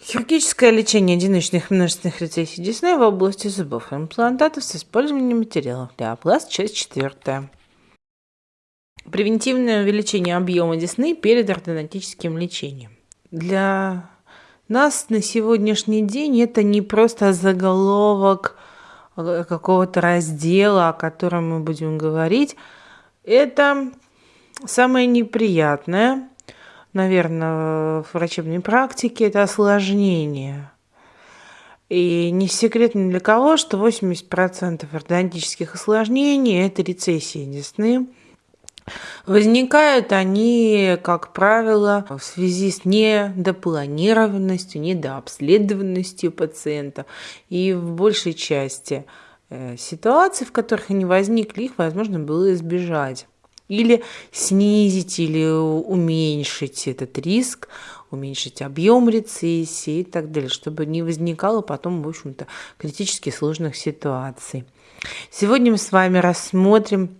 Хирургическое лечение одиночных множественных рецессий десны в области зубов и имплантатов с использованием материалов для опласт, часть четвертая. Превентивное увеличение объема десны перед ортодонтическим лечением. Для нас на сегодняшний день это не просто заголовок какого-то раздела, о котором мы будем говорить. Это самое неприятное, наверное, в врачебной практике, это осложнение. И не секрет ни для кого, что 80% ортодонтических осложнений – это рецессии десны. Возникают они, как правило, в связи с недопланированностью, недообследованностью пациента. И в большей части э, ситуаций, в которых они возникли, их возможно было избежать или снизить или уменьшить этот риск, уменьшить объем рецессии и так далее, чтобы не возникало потом, в общем-то, критически сложных ситуаций. Сегодня мы с вами рассмотрим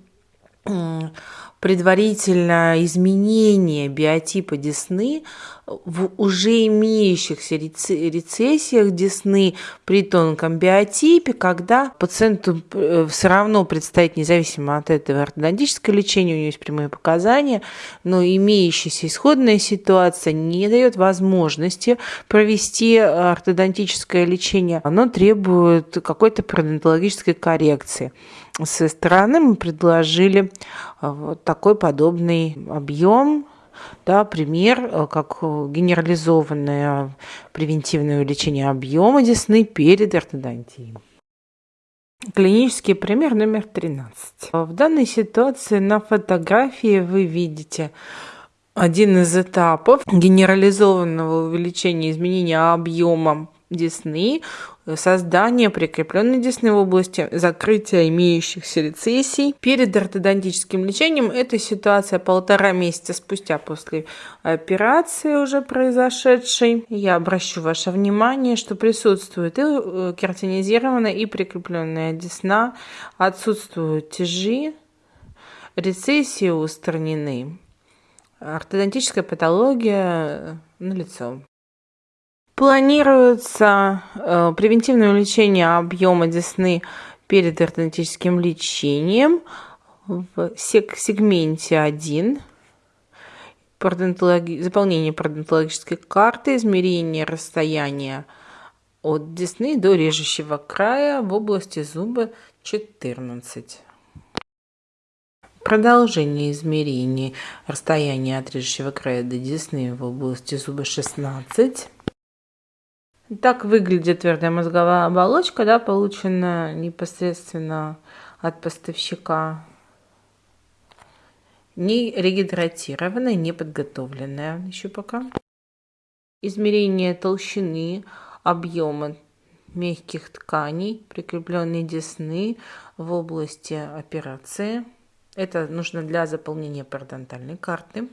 предварительно изменение биотипа десны в уже имеющихся рецессиях десны при тонком биотипе, когда пациенту э, все равно предстоит, независимо от этого ортодонтическое лечение, у него есть прямые показания, но имеющаяся исходная ситуация не дает возможности провести ортодонтическое лечение. Оно требует какой-то пародонтологической коррекции со стороны мы предложили э, вот такой подобный объем да, пример, э, как генерализованное превентивное увеличение объема десны перед ортодонтией. Клинический пример номер 13. В данной ситуации на фотографии вы видите один из этапов генерализованного увеличения изменения объема десны, создание прикрепленной десны в области закрытия имеющихся рецессий. Перед ортодонтическим лечением эта ситуация полтора месяца спустя после операции уже произошедшей. Я обращу ваше внимание, что присутствует и э, кератинизированная, и прикрепленная десна, отсутствуют тяжи, рецессии устранены. Ортодонтическая патология налицо. Планируется э, превентивное увеличение объема десны перед ортодонтическим лечением в сегменте 1 пародонтологи... заполнение пародонтологической карты, измерение расстояния от десны до режущего края в области зуба 14. Продолжение измерений расстояния от режущего края до десны в области зуба 16. Так выглядит твердая мозговая оболочка, да, полученная непосредственно от поставщика. Не регидратированная, не подготовленная еще пока. Измерение толщины, объема мягких тканей, прикрепленной десны в области операции. Это нужно для заполнения пародонтальной карты.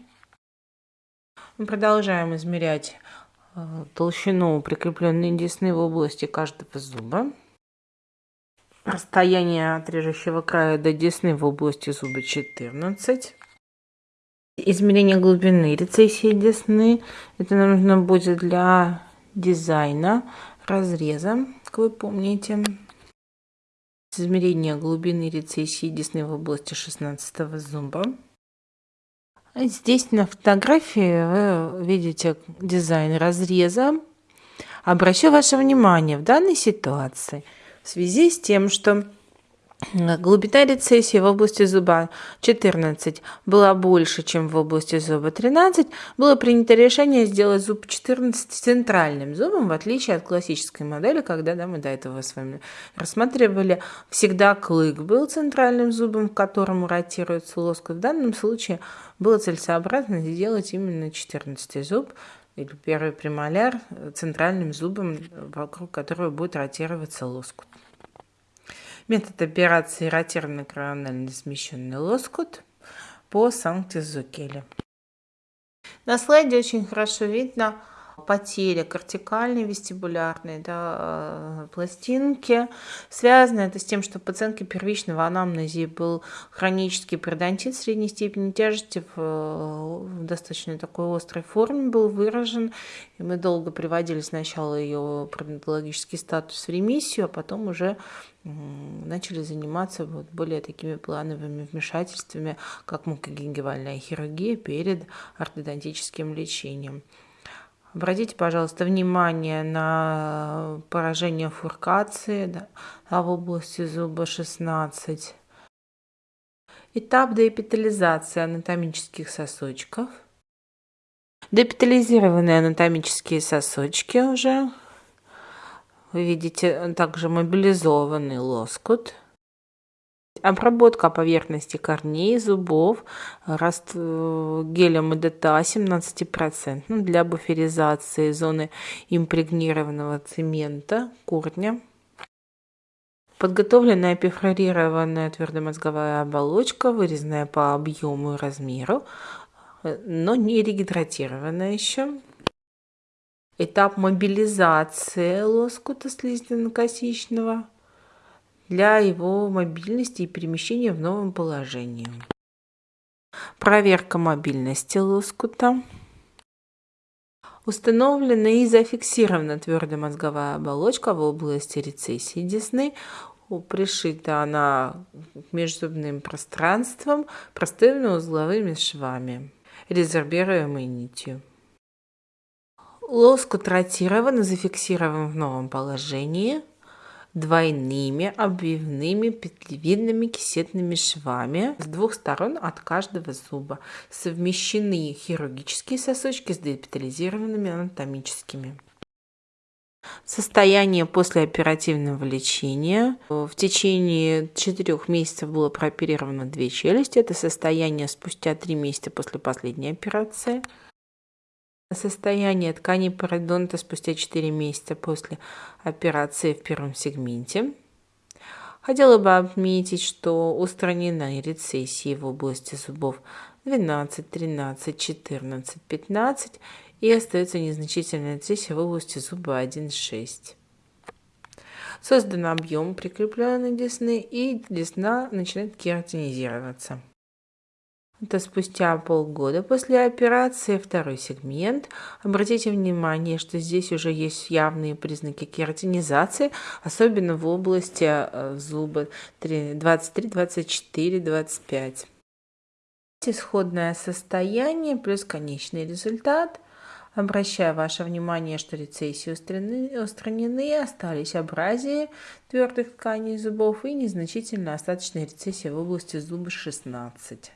Мы продолжаем измерять толщину прикрепленной десны в области каждого зуба, расстояние от режущего края до десны в области зуба 14, измерение глубины рецессии десны, это нужно будет для дизайна разреза, как вы помните, измерение глубины рецессии десны в области 16 зуба, Здесь на фотографии вы видите дизайн разреза. Обращу ваше внимание в данной ситуации в связи с тем, что Глубина рецессии в области зуба 14 была больше, чем в области зуба 13. Было принято решение сделать зуб 14 центральным зубом, в отличие от классической модели, когда да, мы до этого с вами рассматривали, всегда клык был центральным зубом, к которому ротируется лоскут. В данном случае было целесообразно сделать именно 14 зуб, или первый премоляр центральным зубом, вокруг которого будет ротироваться лоскут. Метод операции ротированный коронально смещенный лоскут по Санкт-Изукеле. На слайде очень хорошо видно потеря кортикальной вестибулярной да, э, пластинки. Связано это с тем, что в пациентке первичного анамнезии был хронический пародонтит средней степени тяжести в, в достаточно такой острой форме был выражен. И мы долго приводили сначала ее пародонтологический статус в ремиссию, а потом уже начали заниматься вот более такими плановыми вмешательствами, как мукогенгивальная хирургия перед ортодонтическим лечением. Обратите, пожалуйста, внимание на поражение фуркации да, в области зуба 16. Этап деэпитализации анатомических сосочков. Депитализированные анатомические сосочки уже. Вы видите также мобилизованный лоскут. Обработка поверхности корней, зубов раст... Гелем ИДТА 17% для буферизации зоны импрегнированного цемента корня. Подготовленная перфорированная твердомозговая оболочка, вырезанная по объему и размеру, но не регидратированная еще. Этап мобилизации лоскута слизистно-косичного – для его мобильности и перемещения в новом положении. Проверка мобильности лоскута. Установлена и зафиксирована твердая мозговая оболочка в области рецессии десны. Пришита она межзубным пространством простыми узловыми швами, резервируемой нитью. Лоскут ротирован и зафиксирован в новом положении – двойными обвивными петлевидными кисетными швами с двух сторон от каждого зуба. Совмещены хирургические сосочки с депитализированными анатомическими. Состояние после оперативного лечения. В течение четырех месяцев было прооперировано две челюсти. Это состояние спустя три месяца после последней операции. Состояние ткани пародонта спустя 4 месяца после операции в первом сегменте. Хотела бы отметить, что устранены рецессии в области зубов 12, 13, 14, 15 и остается незначительная рецессия в области зуба 1,6. Создан объем прикрепленной десны и десна начинает кератинизироваться. Это спустя полгода после операции второй сегмент. Обратите внимание, что здесь уже есть явные признаки кератинизации, особенно в области э, зуба 23, 24, 25. Исходное состояние плюс конечный результат. Обращаю ваше внимание, что рецессии устранены, остались абразии твердых тканей зубов и незначительно остаточная рецессия в области зуба 16.